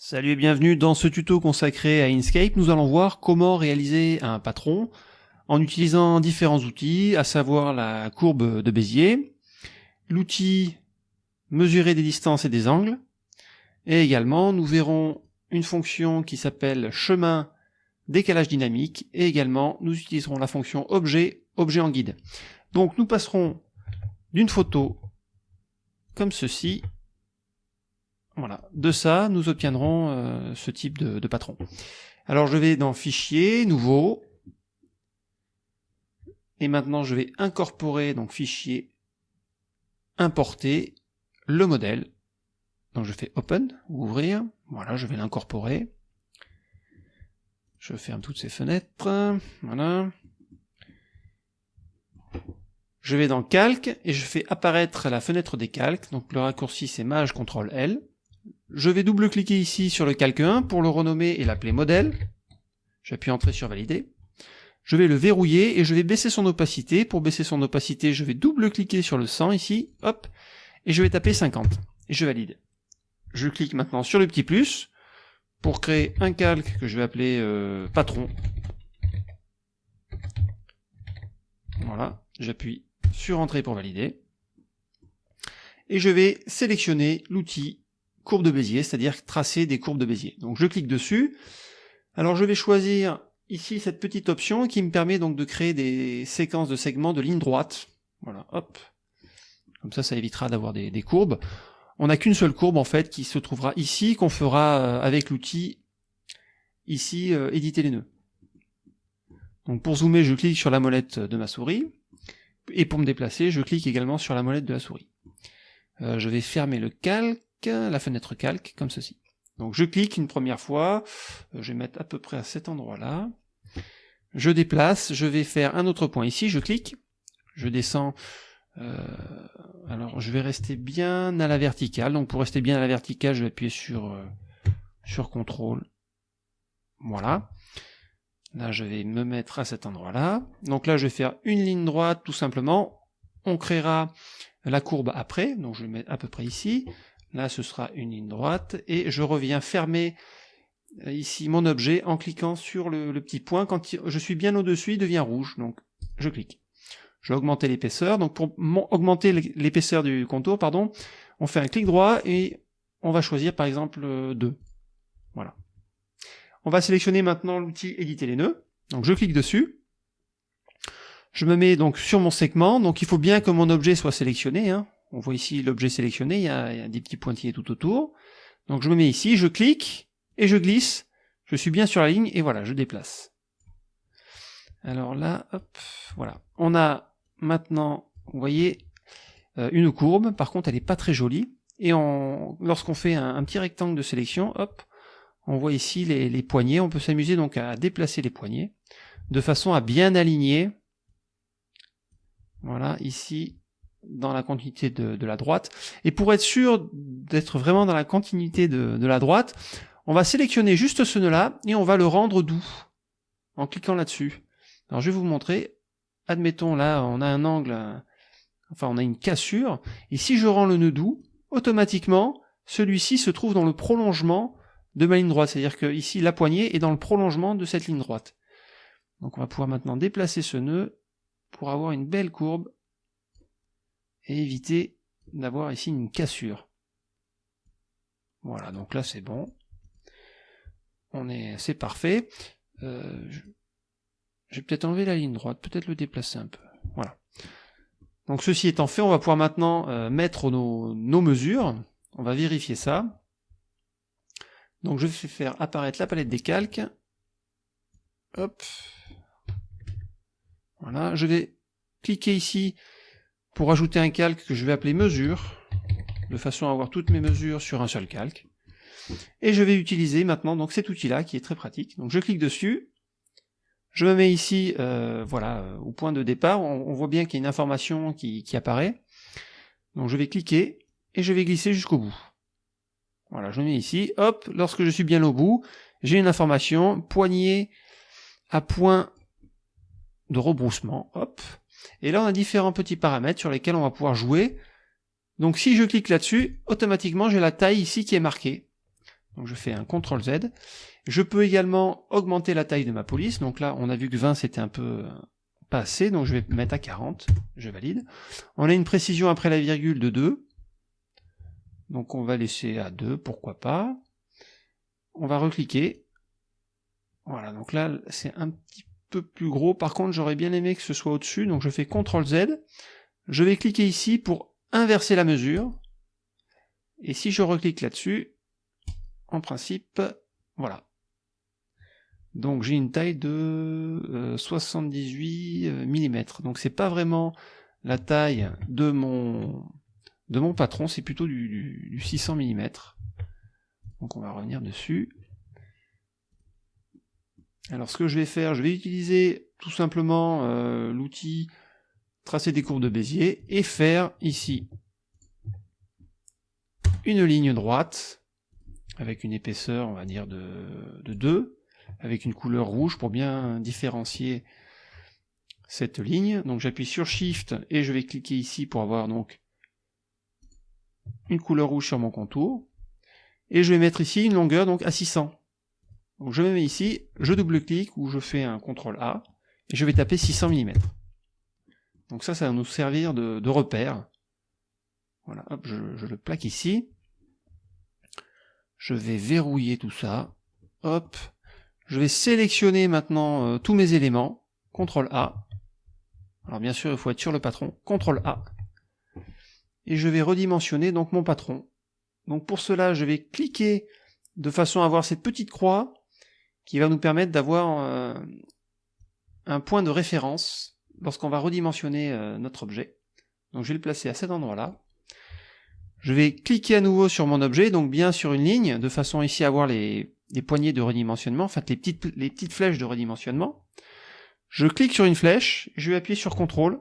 Salut et bienvenue dans ce tuto consacré à Inkscape. Nous allons voir comment réaliser un patron en utilisant différents outils, à savoir la courbe de Bézier, l'outil mesurer des distances et des angles, et également nous verrons une fonction qui s'appelle chemin décalage dynamique, et également nous utiliserons la fonction objet, objet en guide. Donc nous passerons d'une photo comme ceci voilà. De ça, nous obtiendrons euh, ce type de, patron. Alors je vais dans Fichier, Nouveau, et maintenant je vais incorporer, donc Fichier, Importer, le modèle. Donc je fais Open, ouvrir, voilà, je vais l'incorporer. Je ferme toutes ces fenêtres, voilà. Je vais dans Calque, et je fais apparaître la fenêtre des calques, donc le raccourci c'est Maj CTRL L. Je vais double-cliquer ici sur le calque 1 pour le renommer et l'appeler modèle. J'appuie Entrée sur Valider. Je vais le verrouiller et je vais baisser son opacité. Pour baisser son opacité, je vais double-cliquer sur le 100 ici, hop, et je vais taper 50. Et je valide. Je clique maintenant sur le petit plus pour créer un calque que je vais appeler euh, patron. Voilà, j'appuie sur Entrée pour valider. Et je vais sélectionner l'outil courbe de Bézier, c'est-à-dire tracer des courbes de Bézier. Donc je clique dessus. Alors je vais choisir ici cette petite option qui me permet donc de créer des séquences de segments de ligne droite. Voilà, hop. Comme ça, ça évitera d'avoir des, courbes. On n'a qu'une seule courbe en fait qui se trouvera ici, qu'on fera euh, avec l'outil ici euh, éditer les nœuds. Donc pour zoomer, je clique sur la molette de ma souris. Et pour me déplacer, je clique également sur la molette de la souris. Euh, je vais fermer le calque la fenêtre calque, comme ceci. Donc je clique une première fois, euh, je vais mettre à peu près à cet endroit-là, je déplace, je vais faire un autre point ici, je clique, je descends, euh, alors je vais rester bien à la verticale, donc pour rester bien à la verticale, je vais appuyer sur, euh, sur CTRL, voilà. Là, je vais me mettre à cet endroit-là. Donc là, je vais faire une ligne droite, tout simplement. On créera la courbe après, donc je vais mettre à peu près ici. Là, ce sera une ligne droite, et je reviens fermer euh, ici mon objet en cliquant sur le, petit point. Quand je suis bien au-dessus, il devient rouge, donc je clique. Je vais augmenter l'épaisseur, donc pour augmenter l'épaisseur du contour, pardon, on fait un clic droit et on va choisir par exemple 2. Euh, voilà. On va sélectionner maintenant l'outil éditer les nœuds, donc je clique dessus. Je me mets donc sur mon segment, donc il faut bien que mon objet soit sélectionné, hein. On voit ici l'objet sélectionné, il y, a, des petits pointillés tout autour. Donc je me mets ici, je clique, et je glisse. Je suis bien sur la ligne, et voilà, je déplace. Alors là, hop, voilà. On a maintenant, vous voyez, euh, une courbe. Par contre, elle n'est pas très jolie. Et lorsqu'on fait un, petit rectangle de sélection, hop, on voit ici les, les poignées. On peut s'amuser donc à déplacer les poignées de façon à bien aligner. Voilà, ici, dans la continuité de, la droite. Et pour être sûr d'être vraiment dans la continuité de, la droite, on va sélectionner juste ce nœud-là et on va le rendre doux en cliquant là-dessus. Alors je vais vous montrer. Admettons là, on a un angle, enfin on a une cassure, et si je rends le nœud doux, automatiquement, celui-ci se trouve dans le prolongement de ma ligne droite. C'est-à-dire que ici, la poignée est dans le prolongement de cette ligne droite. Donc on va pouvoir maintenant déplacer ce nœud pour avoir une belle courbe et éviter d'avoir ici une cassure. Voilà, donc là c'est bon. On est, c'est parfait. Euh, je, vais peut-être enlever la ligne droite, peut-être le déplacer un peu. Voilà. Donc ceci étant fait, on va pouvoir maintenant euh, mettre nos, nos mesures. On va vérifier ça. Donc je vais faire apparaître la palette des calques. Hop. Voilà, je vais cliquer ici pour ajouter un calque que je vais appeler mesure, de façon à avoir toutes mes mesures sur un seul calque. Et je vais utiliser maintenant donc cet outil-là qui est très pratique. Donc je clique dessus, je me mets ici, euh, voilà, euh, au point de départ, on, voit bien qu'il y a une information qui, apparaît. Donc je vais cliquer et je vais glisser jusqu'au bout. Voilà, je me mets ici, hop, lorsque je suis bien au bout, j'ai une information, poignée à point de rebroussement, hop, et là, on a différents petits paramètres sur lesquels on va pouvoir jouer. Donc si je clique là-dessus, automatiquement j'ai la taille ici qui est marquée. Donc je fais un CTRL Z. Je peux également augmenter la taille de ma police. Donc là, on a vu que 20 c'était un peu euh, pas assez, donc je vais mettre à 40. Je valide. On a une précision après la virgule de 2. Donc on va laisser à 2, pourquoi pas? On va recliquer. Voilà, donc là c'est un petit peu plus gros. Par contre, j'aurais bien aimé que ce soit au-dessus, donc je fais CTRL Z. Je vais cliquer ici pour inverser la mesure. Et si je reclique là-dessus, en principe, voilà. Donc j'ai une taille de 78 euh, mm. Donc c'est pas vraiment la taille de mon de mon patron, c'est plutôt du, du, 600 mm. Donc on va revenir dessus. Alors ce que je vais faire, je vais utiliser tout simplement euh, l'outil tracer des courbes de Bézier et faire ici une ligne droite avec une épaisseur, on va dire, de, de 2, avec une couleur rouge pour bien différencier cette ligne. Donc j'appuie sur Shift et je vais cliquer ici pour avoir donc une couleur rouge sur mon contour. Et je vais mettre ici une longueur donc à 600. Donc je me mets ici, je double-clique ou je fais un CTRL A et je vais taper 600 mm. Donc ça, ça va nous servir de, repère. Voilà, hop, je, le plaque ici. Je vais verrouiller tout ça. Hop. Je vais sélectionner maintenant euh, tous mes éléments. CTRL A. Alors bien sûr, il faut être sur le patron. CTRL A. Et je vais redimensionner donc mon patron. Donc pour cela, je vais cliquer de façon à avoir cette petite croix qui va nous permettre d'avoir euh, un point de référence lorsqu'on va redimensionner euh, notre objet. Donc je vais le placer à cet endroit-là. Je vais cliquer à nouveau sur mon objet, donc bien sur une ligne, de façon ici à avoir les, poignées de redimensionnement, en fait les petites, les petites flèches de redimensionnement. Je clique sur une flèche, je vais appuyer sur CTRL,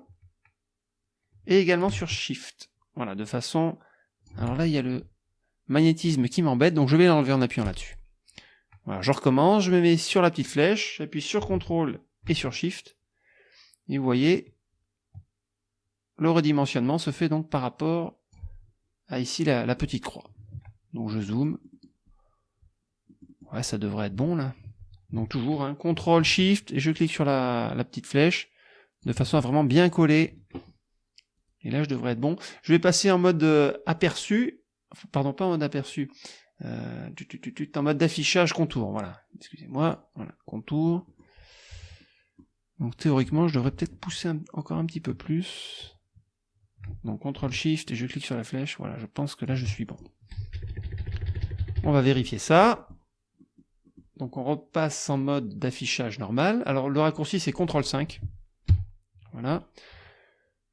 et également sur SHIFT. Voilà, de façon... Alors là, il y a le magnétisme qui m'embête, donc je vais l'enlever en appuyant là-dessus. Je recommence, je me mets sur la petite flèche, j'appuie sur CTRL et sur SHIFT, et vous voyez, le redimensionnement se fait donc par rapport à ici la, petite croix. Donc je zoome. Ouais, ça devrait être bon là. Donc toujours, un hein, CTRL SHIFT, et je clique sur la, petite flèche, de façon à vraiment bien coller. Et là, je devrais être bon. Je vais passer en mode euh, aperçu, pardon, pas en mode aperçu, euh, en mode d'affichage contour, voilà. Excusez-moi, voilà, contour. Donc théoriquement, je devrais peut-être pousser encore un petit peu plus. Donc CTRL SHIFT et je clique sur la flèche. Voilà, je pense que là je suis bon. On va vérifier ça. Donc on repasse en mode d'affichage normal. Alors le raccourci c'est CTRL 5. Voilà.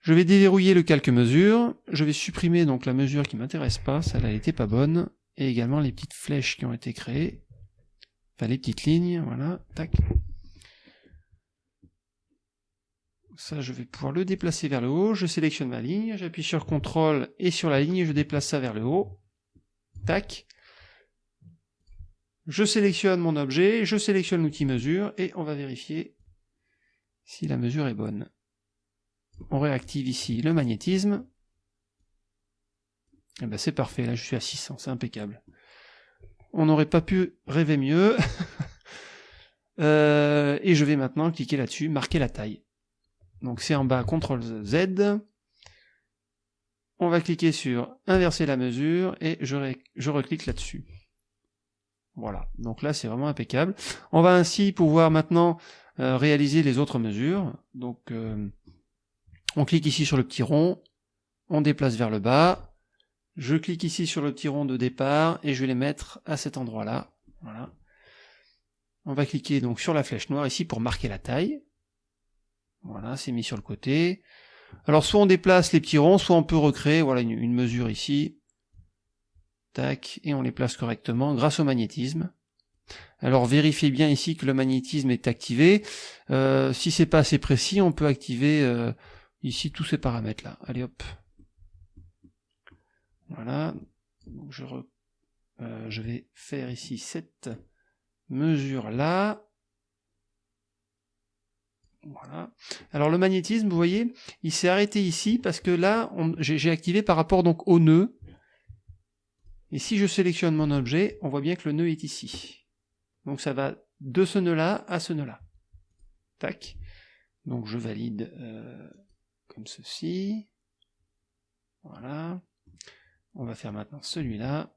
Je vais déverrouiller le calque mesure. Je vais supprimer donc la mesure qui m'intéresse pas, celle-là n'était pas bonne. Et également les petites flèches qui ont été créées. Enfin les petites lignes, voilà, tac. Ça, je vais pouvoir le déplacer vers le haut. Je sélectionne ma ligne, j'appuie sur CTRL et sur la ligne, je déplace ça vers le haut. Tac. Je sélectionne mon objet, je sélectionne l'outil mesure et on va vérifier si la mesure est bonne. On réactive ici le magnétisme. Eh ben c'est parfait, là je suis à 600, c'est impeccable. On n'aurait pas pu rêver mieux. Euh, et je vais maintenant cliquer là-dessus, marquer la taille. Donc c'est en bas, CTRL Z. On va cliquer sur inverser la mesure et je, je reclique là-dessus. Voilà, donc là c'est vraiment impeccable. On va ainsi pouvoir maintenant euh, réaliser les autres mesures. Donc euh, on clique ici sur le petit rond, on déplace vers le bas, je clique ici sur le petit rond de départ et je vais les mettre à cet endroit-là. Voilà. On va cliquer donc sur la flèche noire ici pour marquer la taille. Voilà, c'est mis sur le côté. Alors soit on déplace les petits ronds, soit on peut recréer voilà une, mesure ici. Tac, et on les place correctement grâce au magnétisme. Alors vérifiez bien ici que le magnétisme est activé. Euh, si c'est pas assez précis, on peut activer euh, ici tous ces paramètres là. Allez hop. Voilà. je, euh, je vais faire ici cette mesure là. Voilà. Alors le magnétisme, vous voyez, il s'est arrêté ici parce que là, j'ai activé par rapport donc au nœud. Et si je sélectionne mon objet, on voit bien que le nœud est ici. Donc ça va de ce nœud-là à ce nœud-là. Tac. Donc je valide euh, comme ceci. Voilà. On va faire maintenant celui-là.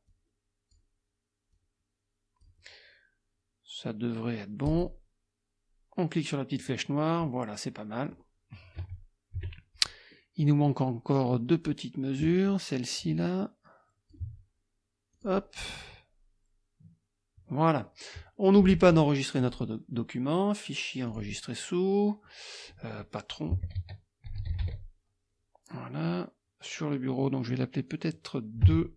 Ça devrait être bon. On clique sur la petite flèche noire. Voilà, c'est pas mal. Il nous manque encore deux petites mesures. Celle-ci là. Hop. Voilà. On n'oublie pas d'enregistrer notre document. Fichier enregistré sous. Euh, patron. Voilà. Sur le bureau, donc je vais l'appeler peut-être 2.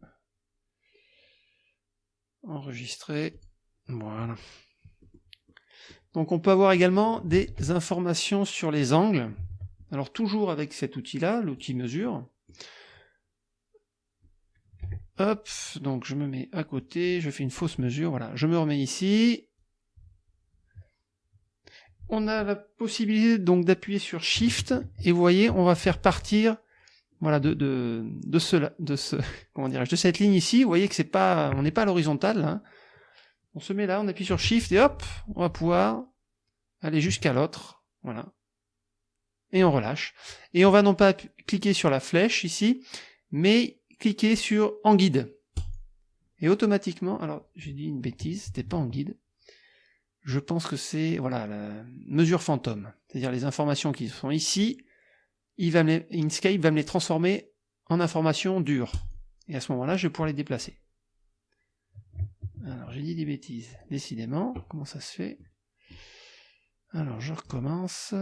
Enregistrer. Voilà. Donc on peut avoir également des informations sur les angles. Alors toujours avec cet outil-là, l'outil mesure. Hop, donc je me mets à côté, je fais une fausse mesure, voilà, je me remets ici. On a la possibilité donc d'appuyer sur Shift, et vous voyez, on va faire partir voilà, de, de, de, ce, de, ce, comment de cette ligne ici, vous voyez que c'est pas, on n'est pas à l'horizontale, hein. on se met là, on appuie sur Shift, et hop, on va pouvoir aller jusqu'à l'autre, voilà, et on relâche. Et on va non pas cliquer sur la flèche ici, mais cliquer sur en guide. Et automatiquement, alors j'ai dit une bêtise, c'était pas en guide. Je pense que c'est voilà la mesure fantôme, c'est-à-dire les informations qui sont ici, Inkscape va me les transformer en informations dures. Et à ce moment-là, je vais pouvoir les déplacer. Alors j'ai dit des bêtises, décidément, comment ça se fait? Alors je recommence.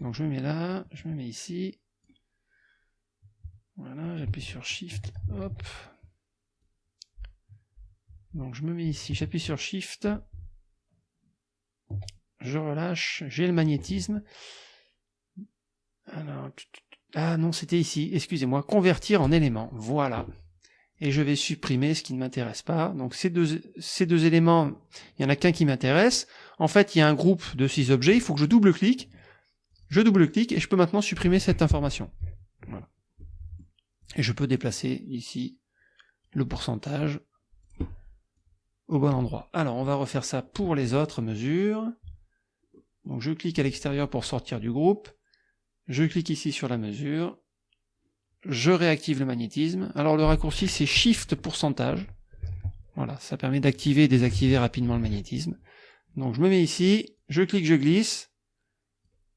Donc je me mets là, je me mets ici. Voilà, j'appuie sur Shift, hop. Donc je me mets ici, j'appuie sur Shift. Je relâche, j'ai le magnétisme. Ah non, c'était ici, excusez-moi, convertir en élément, voilà. Et je vais supprimer ce qui ne m'intéresse pas. Donc ces deux, ces deux éléments, il y en a qu'un qui m'intéresse. En fait, il y a un groupe de six objets, il faut que je double-clique je double-clique et je peux maintenant supprimer cette information. Et je peux déplacer ici le pourcentage au bon endroit. Alors on va refaire ça pour les autres mesures. Donc je clique à l'extérieur pour sortir du groupe. Je clique ici sur la mesure. Je réactive le magnétisme. Alors le raccourci c'est Shift pourcentage. Voilà, ça permet d'activer et désactiver rapidement le magnétisme. Donc je me mets ici, je clique, je glisse,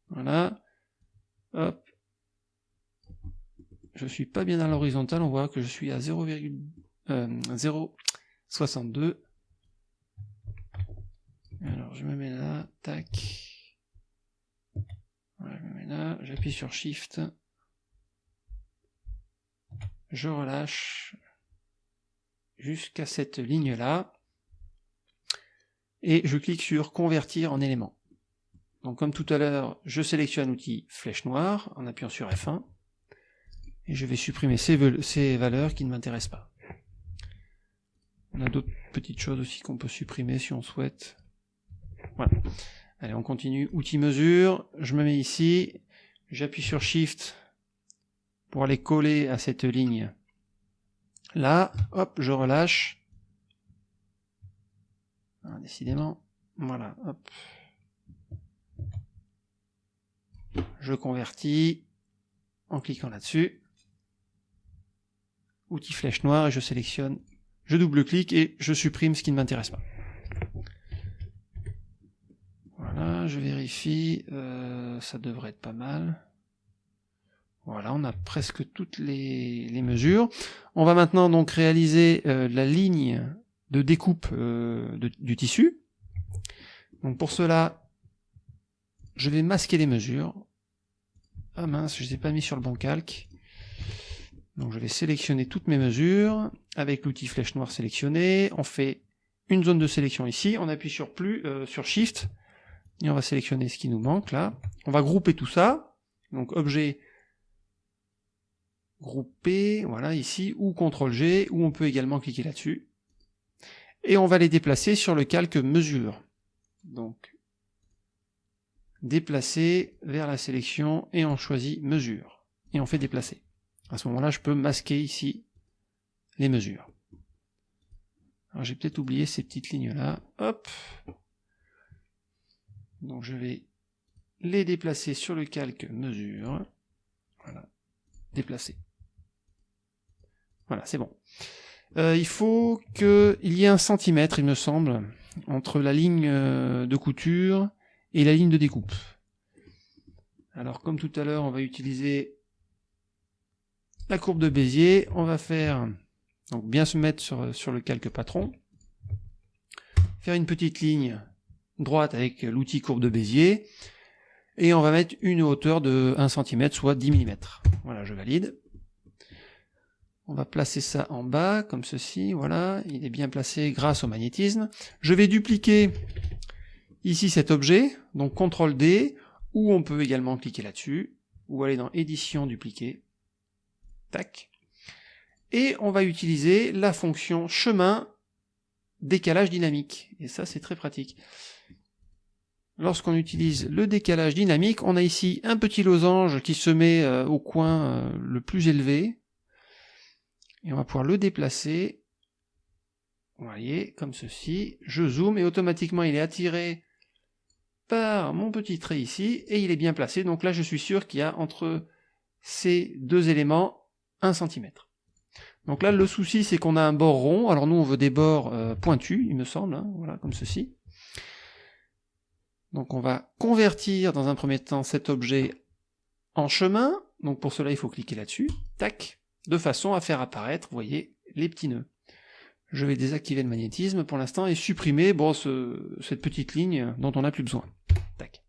voilà. Hop. Je suis pas bien à l'horizontale, on voit que je suis à 0,062. Euh, Alors je me mets là, tac. J'appuie sur Shift. Je relâche jusqu'à cette ligne-là. Et je clique sur convertir en élément. Donc comme tout à l'heure, je sélectionne l'outil flèche noire en appuyant sur F1 et je vais supprimer ces, valeurs qui ne m'intéressent pas. On a d'autres petites choses aussi qu'on peut supprimer si on souhaite. Voilà. Allez, on continue. Outil mesure, je me mets ici, j'appuie sur Shift pour aller coller à cette ligne. Là, hop, je relâche. Ah, décidément. Voilà, hop. je convertis en cliquant là-dessus. Outil flèche noire et je sélectionne, je double-clique et je supprime ce qui ne m'intéresse pas. Voilà, je euh, ça devrait être pas mal. Voilà, on a presque toutes les, mesures. On va maintenant donc réaliser euh, la ligne de découpe euh, du tissu. Donc pour cela, je vais masquer les mesures. Ah mince, je ne les ai pas mis sur le bon calque. Donc je vais sélectionner toutes mes mesures avec l'outil flèche noire sélectionné. On fait une zone de sélection ici, on appuie sur plus, sur Shift, et on va sélectionner ce qui nous manque là. On va grouper tout ça. Donc objet grouper, voilà ici, ou CTRL G, ou on peut également cliquer là-dessus. Et on va les déplacer sur le calque mesure. Donc déplacer vers la sélection et on choisit mesure. Et on fait déplacer. À ce moment-là, je peux masquer ici les mesures. Alors j'ai peut-être oublié ces petites lignes là. Hop. Donc je vais les déplacer sur le calque mesure. Voilà. Déplacer. Voilà, c'est bon. Euh, il faut qu'il y ait un centimètre, il me semble, entre la ligne euh, de couture et la ligne de découpe. Alors comme tout à l'heure, on va utiliser la courbe de Bézier. On va faire donc bien se mettre sur, sur le calque patron. Faire une petite ligne droite avec l'outil courbe de Bézier. Et on va mettre une hauteur de 1 cm, soit 10 mm. Voilà, je valide. On va placer ça en bas, comme ceci, voilà. Il est bien placé grâce au magnétisme. Je vais dupliquer ici cet objet, donc CTRL D, ou on peut également cliquer là-dessus, ou aller dans édition, dupliquer. Tac et on va utiliser la fonction chemin décalage dynamique. Et ça, c'est très pratique. Lorsqu'on utilise le décalage dynamique, on a ici un petit losange qui se met euh, au coin euh, le plus élevé. Et on va pouvoir le déplacer. Vous voyez, comme ceci. Je zoome et automatiquement il est attiré par mon petit trait ici et il est bien placé. Donc là, je suis sûr qu'il y a entre ces deux éléments 1 cm. Donc là, le souci, c'est qu'on a un bord rond. Alors nous, on veut des bords euh, pointus, il me semble, hein, voilà, comme ceci. Donc on va convertir dans un premier temps cet objet en chemin. Donc pour cela, il faut cliquer là-dessus, tac, de façon à faire apparaître, vous voyez, les petits nœuds. Je vais désactiver le magnétisme pour l'instant et supprimer bon, cette petite ligne dont on n'a plus besoin. Tac.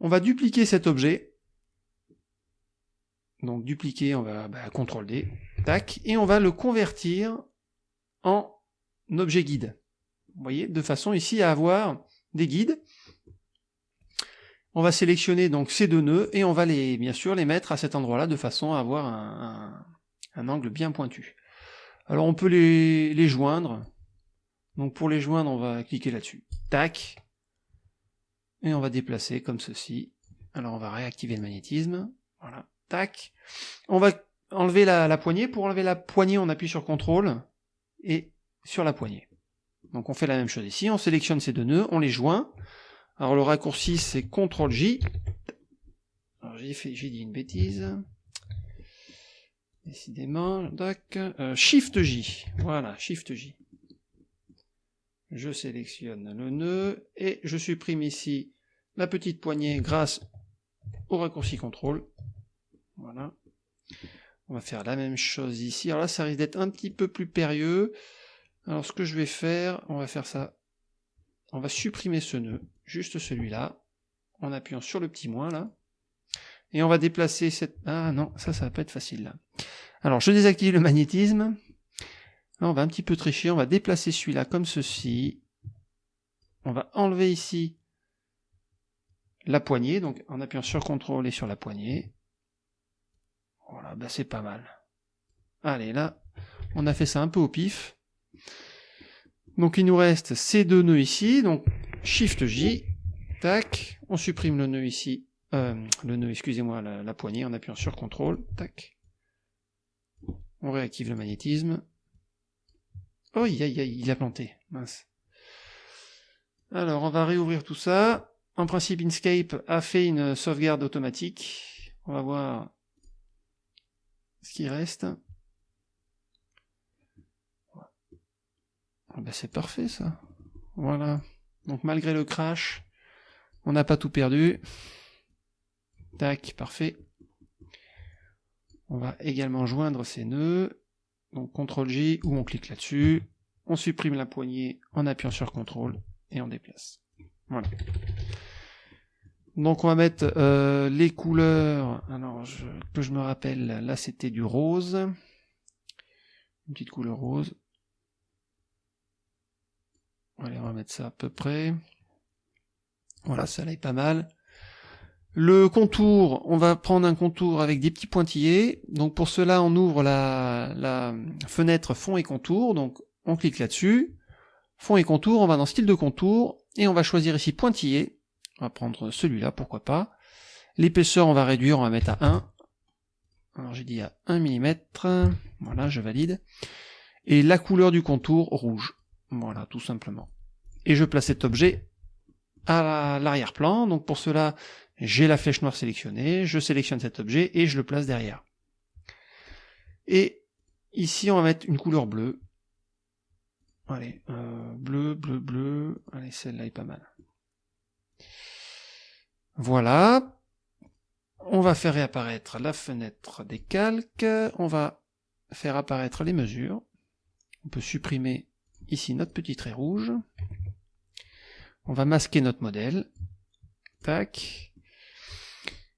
On va dupliquer cet objet donc dupliquer, on va bah, CTRL D, tac, et on va le convertir en objet guide. Vous voyez, de façon ici à avoir des guides. On va sélectionner donc ces deux nœuds et on va les, bien sûr, les mettre à cet endroit-là de façon à avoir un, angle bien pointu. Alors on peut les, les joindre. Donc pour les joindre, on va cliquer là-dessus. Tac. Et on va déplacer comme ceci. Alors on va réactiver le magnétisme. Voilà. Tac. On va enlever la, poignée. Pour enlever la poignée, on appuie sur CTRL et sur la poignée. Donc on fait la même chose ici. On sélectionne ces deux nœuds, on les joint. Alors le raccourci c'est CTRL J. Alors j'ai dit une bêtise. Décidément. Euh, Shift J. Voilà, Shift J. Je sélectionne le nœud et je supprime ici la petite poignée grâce au raccourci CTRL voilà. On va faire la même chose ici. Alors là, ça risque d'être un petit peu plus périlleux. Alors ce que je vais faire, on va faire ça. On va supprimer ce nœud, juste celui-là, en appuyant sur le petit moins là. Et on va déplacer cette... Ah non, ça, ça va pas être facile là. Alors je désactive le magnétisme. Là, on va un petit peu tricher, on va déplacer celui-là comme ceci. On va enlever ici la poignée, donc en appuyant sur CTRL et sur la poignée. Voilà, bah c'est pas mal. Allez, là, on a fait ça un peu au pif. Donc il nous reste ces deux nœuds ici, donc Shift J, tac, on supprime le nœud ici, euh, le nœud, excusez-moi, la, poignée en appuyant sur CTRL, tac. On réactive le magnétisme. Oh, il a planté, mince. Alors, on va réouvrir tout ça. En principe, Inkscape a fait une sauvegarde automatique. On va voir ce qui reste. Ah ben c'est parfait ça. Voilà. Donc malgré le crash, on n'a pas tout perdu. Tac, parfait. On va également joindre ces nœuds. Donc CTRL J ou on clique là-dessus. On supprime la poignée en appuyant sur CTRL et on déplace. Voilà. Donc on va mettre euh, les couleurs. Alors que je me rappelle, là c'était du rose. Une petite couleur rose. Allez, on va mettre ça à peu près. Voilà, ça là est pas mal. Le contour, on va prendre un contour avec des petits pointillés. Donc pour cela, on ouvre la, la fenêtre fond et contour. Donc on clique là-dessus. Fond et contour, on va dans style de contour. Et on va choisir ici pointillé. On va prendre celui-là, pourquoi pas. L'épaisseur, on va réduire, on va mettre à 1. Alors j'ai dit à 1 mm. Voilà, je valide. Et la couleur du contour rouge. Voilà, tout simplement. Et je place cet objet à l'arrière-plan. Donc pour cela, j'ai la flèche noire sélectionnée, je sélectionne cet objet et je le place derrière. Et ici, on va mettre une couleur bleue. Allez, euh, bleu, bleu, bleu. Allez, celle-là est pas mal. Voilà. On va faire réapparaître la fenêtre des calques. On va faire apparaître les mesures. On peut supprimer ici notre petit trait rouge. On va masquer notre modèle.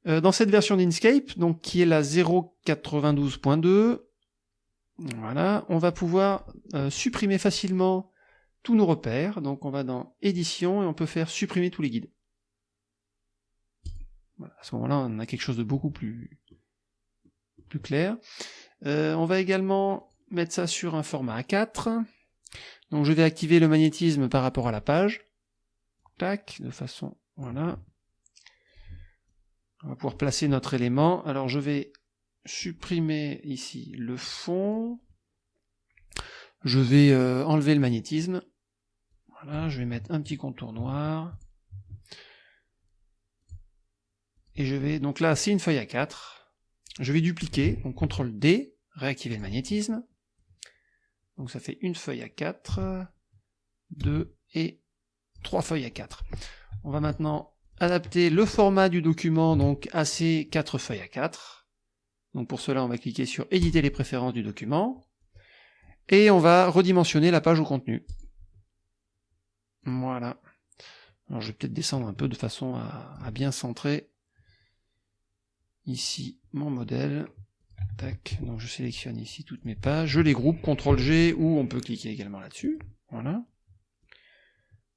Euh, dans cette version d'Inkscape, donc qui est la 0.92.2, voilà, on va pouvoir euh, supprimer facilement tous nos repères. Donc on va dans édition et on peut faire supprimer tous les guides. à ce moment-là, on a quelque chose de beaucoup plus, plus clair. Euh, on va également mettre ça sur un format A4. Donc je vais activer le magnétisme par rapport à la page. Tac, de façon, voilà. On va pouvoir placer notre élément. Alors je vais supprimer ici le fond. Je vais euh, enlever le magnétisme. Voilà, je vais mettre un petit contour noir. Et je vais, donc là c'est une feuille à 4. Je vais dupliquer, donc CTRL D, réactiver le magnétisme. Donc ça fait une feuille à 4, 2 et 3 feuilles à 4. On va maintenant adapter le format du document donc à ces 4 feuilles à 4. Donc pour cela, on va cliquer sur éditer les préférences du document. Et on va redimensionner la page au contenu. Voilà. Alors je vais peut-être descendre un peu de façon à, à bien centrer ici mon modèle. Donc je sélectionne ici toutes mes pages, je les groupe, CTRL G, ou on peut cliquer également là-dessus. Voilà.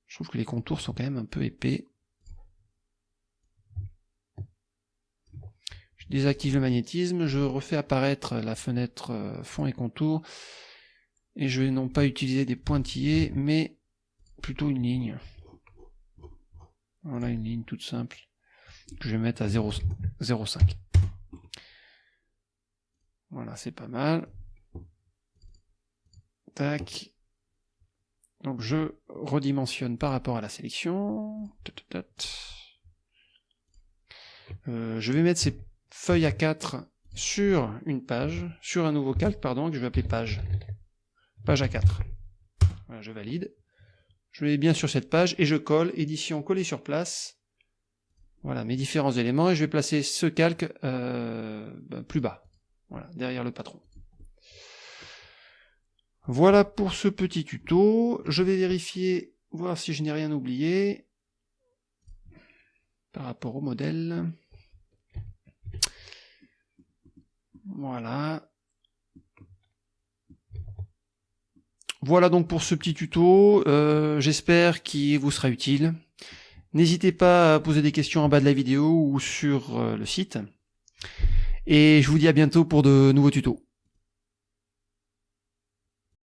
Je trouve que les contours sont quand même un peu épais. Je désactive le magnétisme, je refais apparaître la fenêtre euh, fond et contour, et je vais non pas utiliser des pointillés, mais plutôt une ligne. Voilà une ligne toute simple, que je vais mettre à 0,5. Voilà, c'est pas mal. Tac. Donc je redimensionne par rapport à la sélection. Euh, je vais mettre ces feuilles à 4 sur une page, sur un nouveau calque, pardon, que je vais appeler page. Page A4. Voilà, je valide. Je vais bien sur cette page et je colle, édition coller sur place. Voilà mes différents éléments et je vais placer ce calque euh, ben, plus bas. Voilà, derrière le patron. Voilà pour ce petit tuto. Je vais vérifier, voir si je n'ai rien oublié par rapport au modèle. Voilà. Voilà donc pour ce petit tuto. Euh, j'espère qu'il vous sera utile. N'hésitez pas à poser des questions en bas de la vidéo ou sur euh, le site. Et je vous dis à bientôt pour de nouveaux tutos.